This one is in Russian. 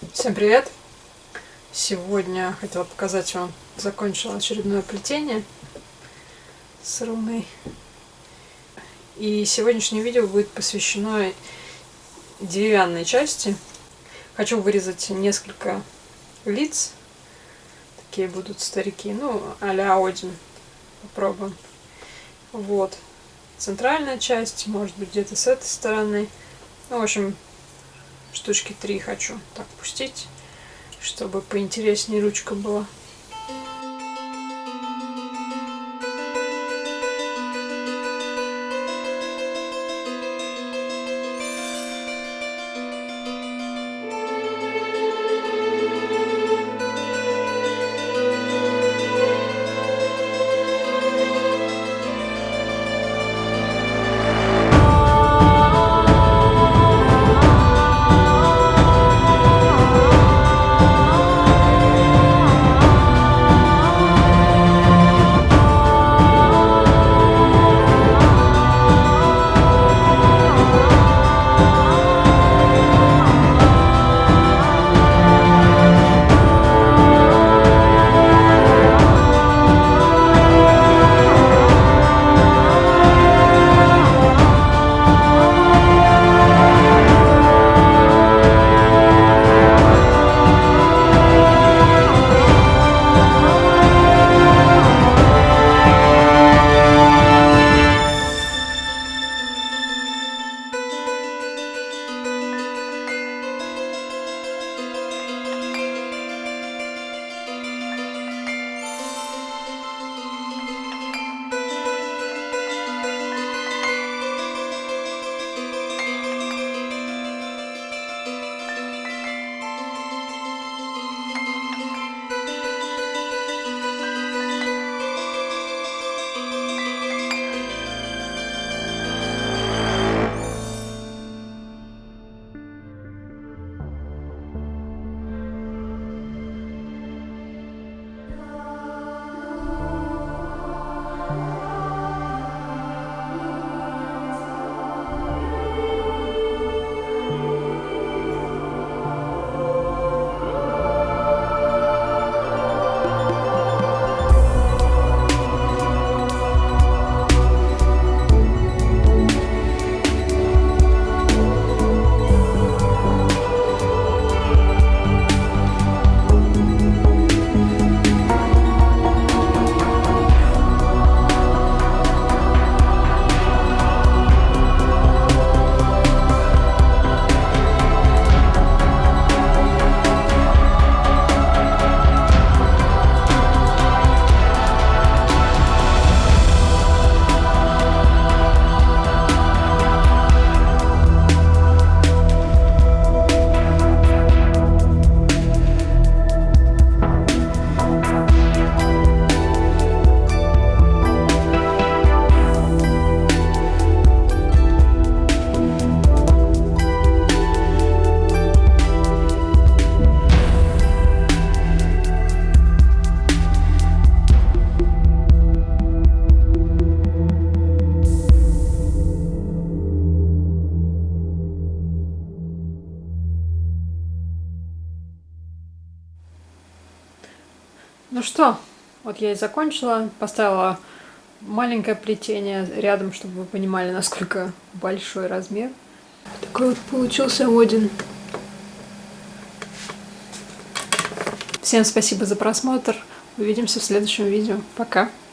Всем привет! Сегодня хотела показать вам, закончила очередное плетение с руной. И сегодняшнее видео будет посвящено деревянной части. Хочу вырезать несколько лиц. Такие будут старики, ну, а-ля Один. Попробуем. Вот. Центральная часть, может быть, где-то с этой стороны. Ну, в общем, штучки три хочу так пустить, чтобы поинтереснее ручка была. Ну что, вот я и закончила, поставила маленькое плетение рядом, чтобы вы понимали, насколько большой размер. Такой вот получился Один. Всем спасибо за просмотр. Увидимся в следующем видео. Пока!